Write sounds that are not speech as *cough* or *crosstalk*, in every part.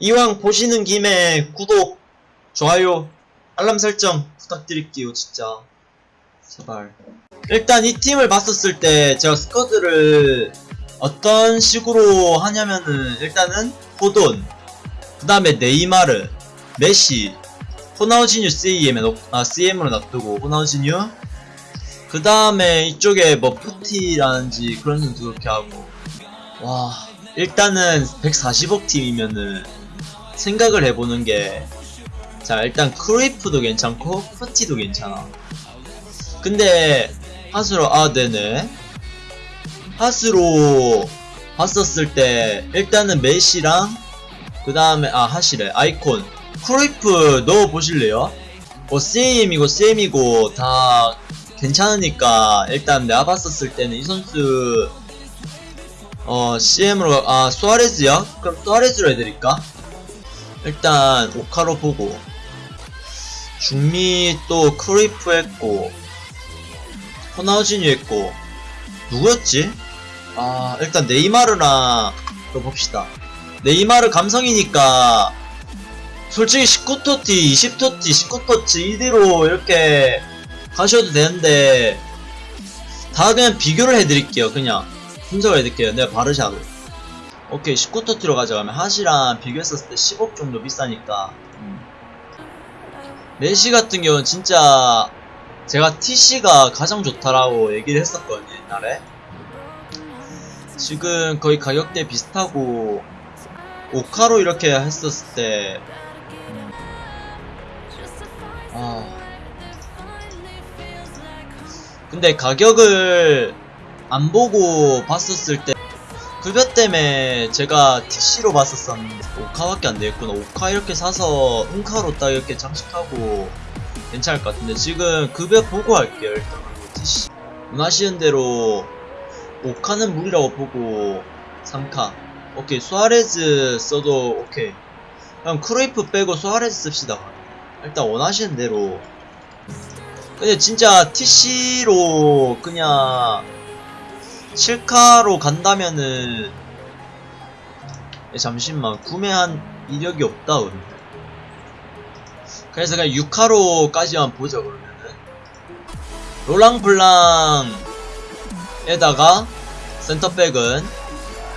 이왕 보시는 김에 구독, 좋아요, 알람 설정 부탁드릴게요, 진짜. 제발. 일단 이 팀을 봤었을 때 제가 squad를 어떤 식으로 하냐면은 일단은 호돈, 그 다음에 네이마르, 메시, 호나우지뉴 CM에 넣, 아, CM으로 놔두고 호나우지뉴 그 다음에 이쪽에 뭐 푸티라든지 그런 선수 그렇게 하고 와 일단은 140억 팀이면은 생각을 해보는 게 자 일단 크리프도 괜찮고 푸티도 괜찮아 근데 하수로 아 네네 하수로 봤었을 때 일단은 메시랑 그 다음에 아 하시래 아이콘 크리프 넣어보실래요? 뭐 CM이고 CM이고 다 괜찮으니까 일단 내가 봤었을 때는 이 선수 어 CM으로 아 수아레즈야? 그럼 수아레즈로 해드릴까? 일단 오카로 보고. 중미 또 크리프 했고 호나우진유 했고 누구였지? 아 일단 네이마르나 또 봅시다. 네이마르 감성이니까 솔직히 19토티 20토티 19토치 이대로 이렇게 가셔도 되는데 다 그냥 비교를 해드릴게요 그냥. 분석을 해드릴게요 내가 바르샤로 오케이 19토티로 가져가면 하시랑 비교했었을 때 10억 정도 비싸니까 음. 메시 같은 경우는 진짜 제가 TC가 가장 좋다라고 얘기를 했었거든요 옛날에 지금 거의 가격대 비슷하고 오카로 이렇게 했었을 때 음. 아 근데 가격을 안 보고 봤었을 때 급여 때문에 제가 TC로 봤었었는데 오카밖에 안 되겠구나. 오카 이렇게 사서 은카로 딱 이렇게 장식하고 괜찮을 것 같은데 지금 급여 보고 할게요 일단 TC 원하시는 대로 오카는 무리라고 보고 3카. 오케이 수아레즈 써도 오케이. 그럼 크루이프 빼고 수아레즈 씁시다. 일단 원하시는 대로. 근데 진짜 TC로 그냥 7카로 간다면은 예, 잠시만 구매한 이력이 없다 근데 그래서 그냥 6카로까지만 보자 그러면은. 롤랑블랑에다가 센터백은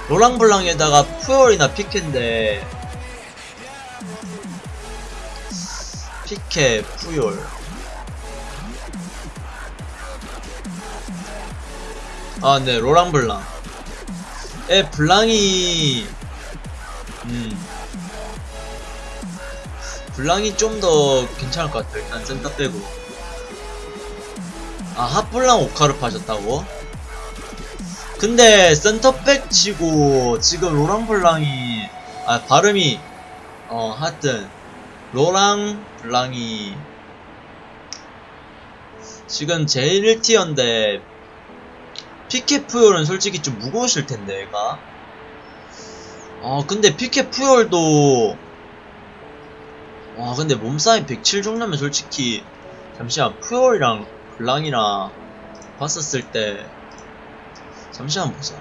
로랑 블랑에다가 푸욜이나 피케인데 피케 푸욜 아, 네, 로랑 블랑. 에, 블랑이, 음. 블랑이 좀 더 괜찮을 것 같아요. 일단 센터 빼고. 아, 핫블랑 오카를 파셨다고? 근데 센터백 치고 지금 로랑 블랑이, 아, 발음이, 어, 하여튼, 로랑 블랑이, 지금 제일 1티어인데, 피케 푸열은 솔직히 좀 무거우실 텐데, 얘가. 아, 근데 피케 푸열도, 와, 근데 몸싸움 107 정도면 솔직히, 잠시만, 푸열이랑 블랑이랑 봤었을 때, 잠시만 보자.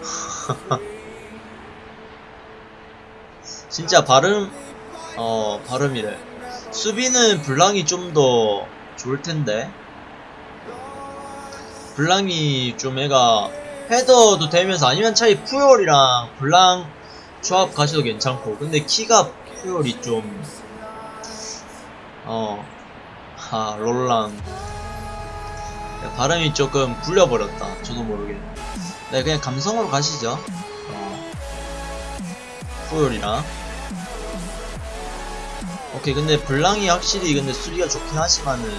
*laughs* 진짜 발음, 어, 발음이래. 수비는 블랑이 좀더 좋을 텐데. 블랑이 좀 애가 헤더도 되면서 아니면 차이 푸열이랑 블랑 조합 가셔도 괜찮고. 근데 키가 푸열이 좀, 어, 하, 롤랑. 발음이 조금 굴려버렸다. 저도 모르게. 네, 그냥 감성으로 가시죠. 어, 푸열이랑. 오케이 근데 블랑이 확실히 근데 수리가 좋긴 하지만은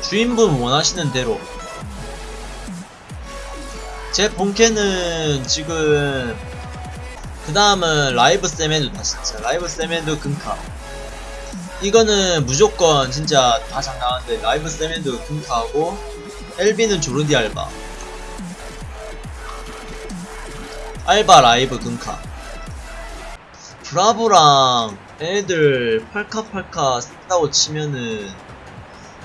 주인분 원하시는 대로. 제 본캐는 지금 그 다음은 라이브 세메도 다 진짜. 라이브 세메도 금카. 이거는 무조건 진짜 다 장나는데 라이브 세메도 금카하고 LB는 조르디 알바. 알바 라이브 금카. 브라보랑 애들 팔카팔카 쓴다고 치면은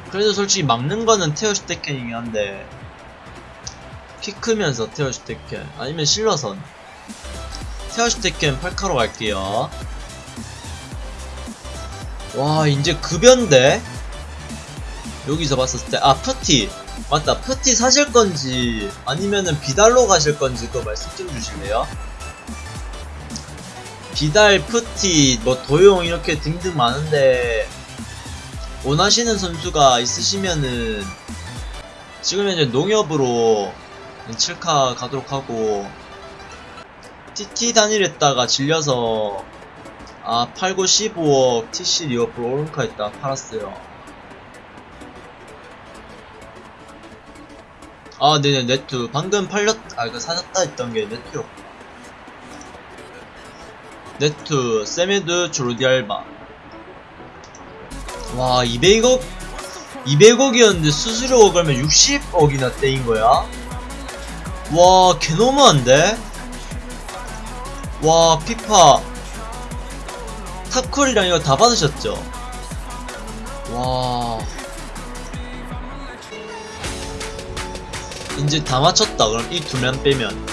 그래도 솔직히 막는 거는 테어 슈테겐이긴 한데 키 크면서 테어 슈테겐 아니면 실러선 테어 슈테겐 8카로 갈게요. 와 이제 급여인데? 여기서 봤었을 때 아 푸티. 맞다 푸티 사실 건지 아니면은 비달로 가실 건지 그거 말씀 좀 주실래요? 비달 푸티 뭐 도용 이렇게 등등 많은데 원하시는 선수가 있으시면은 지금 현재 농협으로 7카 가도록 하고 TT 단일했다가 질려서 아 팔고 15억 TC 리어풀 오른카 했다 팔았어요. 아 네네 네트. 방금 팔렸 아 이거 사셨다 했던 게 네트였고 네트 세메드 조르디알바 와 200억 200억이었는데 수수료 그러면 60억이나 떼인 거야? 와 개너무한데? 와 피파 탑콜이랑 이거 다 받으셨죠? 와 이제 다 맞췄다 그럼 이 두 명 빼면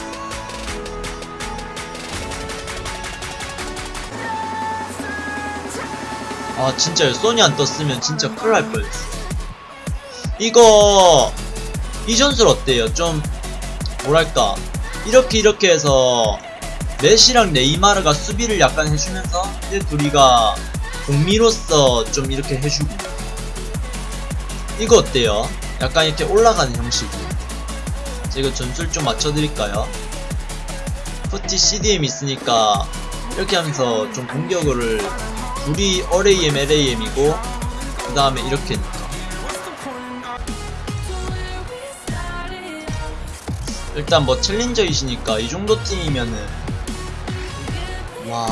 아 진짜요 소니 안 떴으면 진짜 큰일 날 뻔했어. 이거 이 전술 어때요? 좀 뭐랄까 이렇게 이렇게 해서 메시랑 네이마르가 수비를 약간 해주면서 이제 둘이가 공미로서 좀 이렇게 해주고. 이거 어때요? 약간 이렇게 올라가는 형식으로. 제가 전술 좀 맞춰드릴까요? 푸티 CDM 있으니까 이렇게 하면서 좀 공격을 둘이 RAM, LAM이고 그 다음에 이렇게. 일단 뭐 챌린저이시니까 이 정도 팀이면은. 와.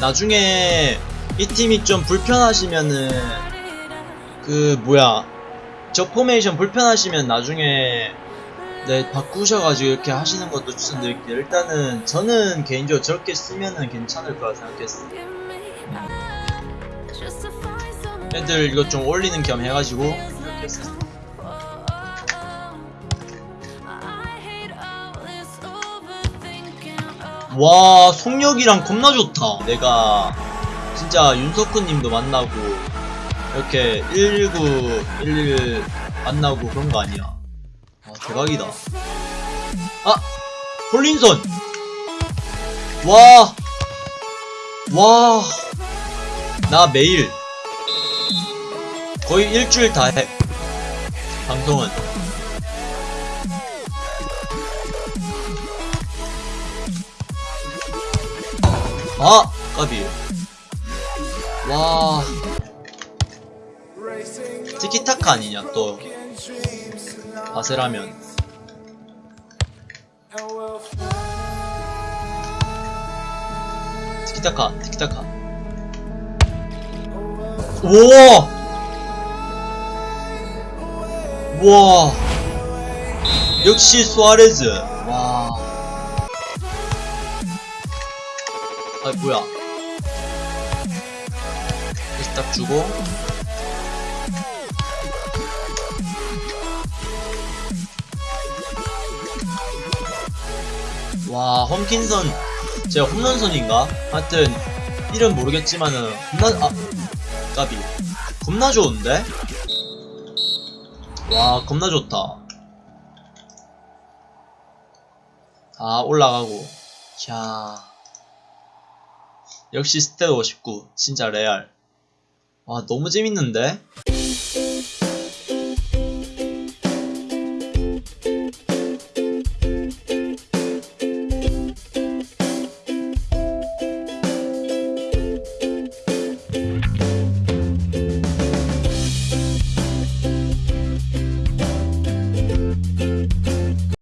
나중에 이 팀이 좀 불편하시면은 그 뭐야 저 포메이션 불편하시면 나중에 네 바꾸셔가지고 이렇게 하시는 것도 추천드릴게요. 일단은 저는 개인적으로 저렇게 쓰면은 괜찮을 거라 생각했어요. 애들 이거 좀 올리는 겸 해가지고. 이렇게 했어요 와 속력이랑 겁나 좋다. 내가 진짜 윤석훈님도 만나고 이렇게 119, 111 만나고 그런 거 아니야 아 대박이다 아! 홀린선! 와! 와! 나 매일 거의 일주일 다 해 방송은 아! 까비 와 티키타카 아니냐 또 바세라면. 티키타카 티키타카. 우와! 우와! 역시 수아레즈. 와. 아 뭐야? 이렇게 딱 주고 와 홈킨선. 제가 홈런선인가? 하여튼 이름 모르겠지만은 겁나 아 까비. 겁나 좋은데? 와 겁나 좋다. 아 올라가고. 자. 역시 스탯 59 진짜 레알. 와 너무 재밌는데?